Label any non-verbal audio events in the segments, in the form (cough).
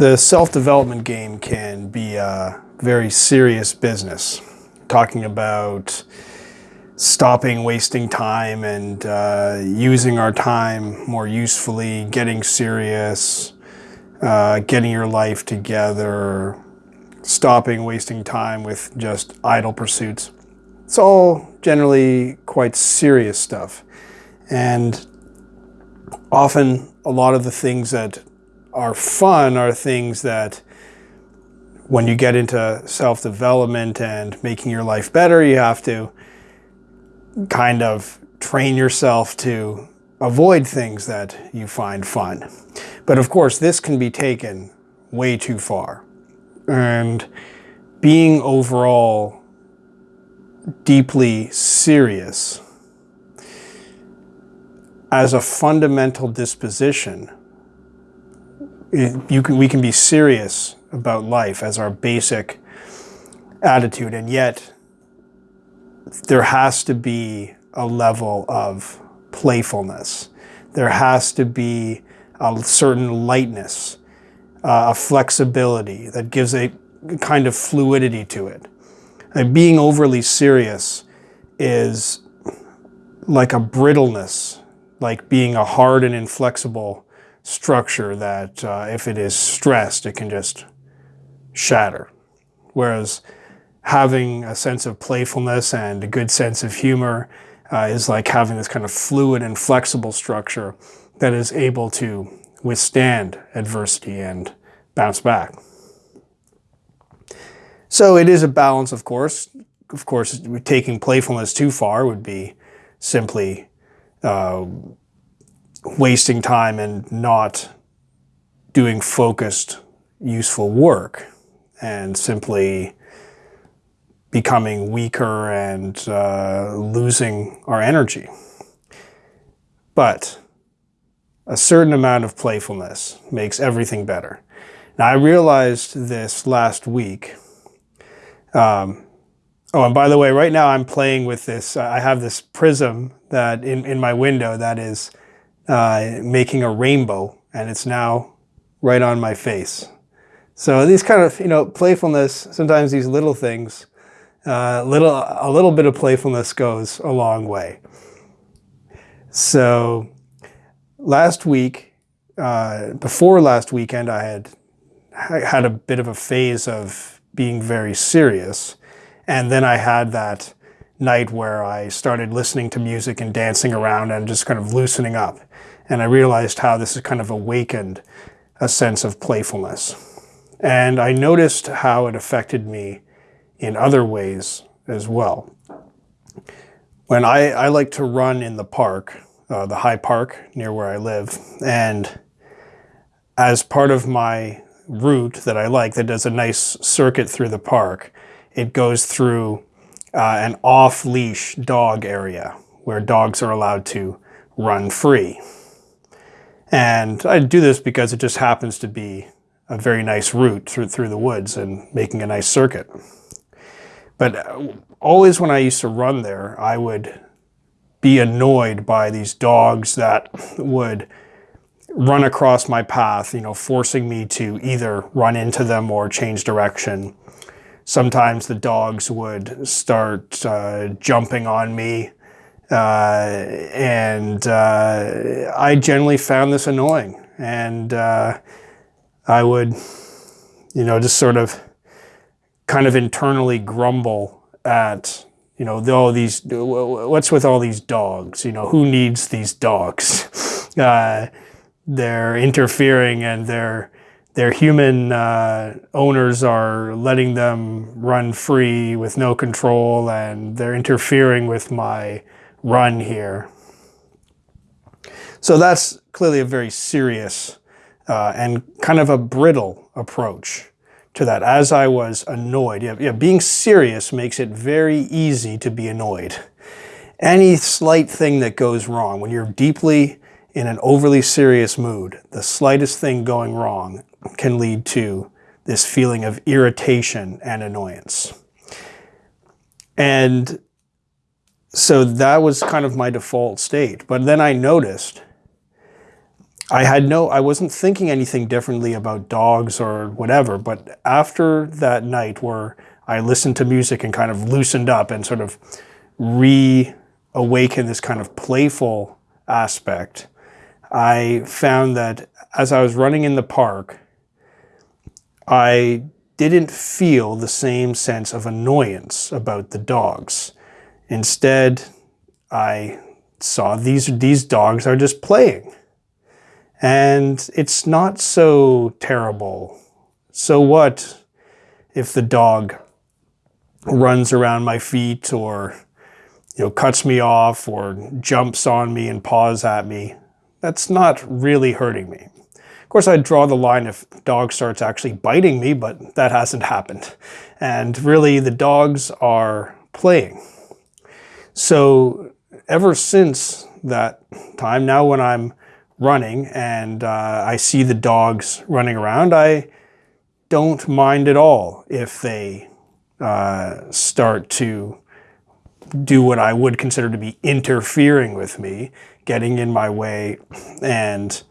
The self-development game can be a very serious business. Talking about stopping wasting time and uh, using our time more usefully, getting serious, uh, getting your life together, stopping wasting time with just idle pursuits. It's all generally quite serious stuff. And often a lot of the things that are fun are things that when you get into self-development and making your life better, you have to kind of train yourself to avoid things that you find fun. But of course, this can be taken way too far. And being overall deeply serious as a fundamental disposition, you can, we can be serious about life as our basic attitude, and yet there has to be a level of playfulness. There has to be a certain lightness, uh, a flexibility that gives a kind of fluidity to it. And being overly serious is like a brittleness, like being a hard and inflexible structure that uh, if it is stressed, it can just shatter. Whereas having a sense of playfulness and a good sense of humor uh, is like having this kind of fluid and flexible structure that is able to withstand adversity and bounce back. So it is a balance, of course. Of course, taking playfulness too far would be simply uh, wasting time and not doing focused, useful work and simply becoming weaker and uh, losing our energy. But a certain amount of playfulness makes everything better. Now, I realized this last week. Um, oh, and by the way, right now I'm playing with this. I have this prism that in, in my window that is uh, making a rainbow, and it's now right on my face. So these kind of, you know, playfulness, sometimes these little things uh, little, a little bit of playfulness goes a long way. So last week, uh, before last weekend, I had I had a bit of a phase of being very serious. And then I had that night where I started listening to music and dancing around and just kind of loosening up. And I realized how this has kind of awakened a sense of playfulness. And I noticed how it affected me in other ways as well. When I, I like to run in the park, uh, the High Park near where I live, and as part of my route that I like that does a nice circuit through the park, it goes through uh, an off-leash dog area where dogs are allowed to run free. And I do this because it just happens to be a very nice route through, through the woods and making a nice circuit. But uh, always when I used to run there, I would be annoyed by these dogs that would run across my path, you know, forcing me to either run into them or change direction. Sometimes the dogs would start uh, jumping on me. Uh, and uh, I generally found this annoying. And uh, I would, you know, just sort of kind of internally grumble at, you know, all these, what's with all these dogs? You know, who needs these dogs? (laughs) Uh, they're interfering and their their human uh, owners are letting them run free with no control and they're interfering with my run here. So that's clearly a very serious uh, and kind of a brittle approach to that as I was annoyed. Yeah, yeah, being serious makes it very easy to be annoyed. Any slight thing that goes wrong, when you're deeply in an overly serious mood, the slightest thing going wrong can lead to this feeling of irritation and annoyance. And so that was kind of my default state. But then I noticed I had no, I wasn't thinking anything differently about dogs or whatever, but after that night where I listened to music and kind of loosened up and sort of reawakened this kind of playful aspect, I found that as I was running in the park, I didn't feel the same sense of annoyance about the dogs. Instead, I saw these, these dogs are just playing. And it's not so terrible. So what if the dog runs around my feet or you know cuts me off or jumps on me and paws at me? That's not really hurting me. Of course, I'd draw the line if the dog starts actually biting me, but that hasn't happened. And really, the dogs are playing. So ever since that time, now when I'm running and uh, I see the dogs running around, I don't mind at all if they uh, start to do what I would consider to be interfering with me, getting in my way and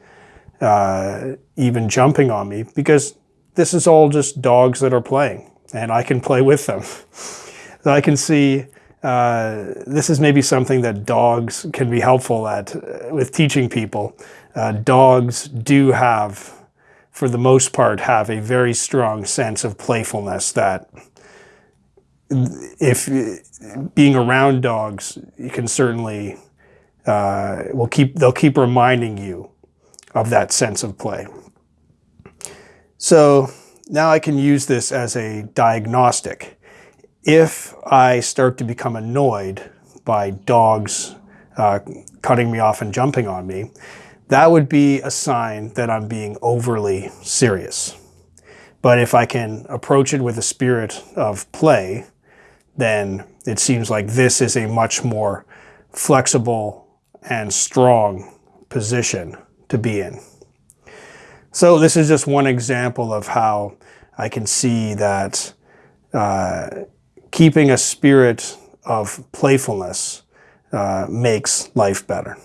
uh, even jumping on me because this is all just dogs that are playing and I can play with them. (laughs) I can see uh, this is maybe something that dogs can be helpful at uh, with teaching people. Uh, dogs do have, for the most part, have a very strong sense of playfulness that if being around dogs, you can certainly, uh, will keep, they'll keep reminding you of that sense of play. So now I can use this as a diagnostic if I start to become annoyed by dogs uh, cutting me off and jumping on me, that would be a sign that I'm being overly serious. But if I can approach it with a spirit of play, then it seems like this is a much more flexible and strong position to be in. So this is just one example of how I can see that uh, keeping a spirit of playfulness uh, makes life better.